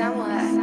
Samurai.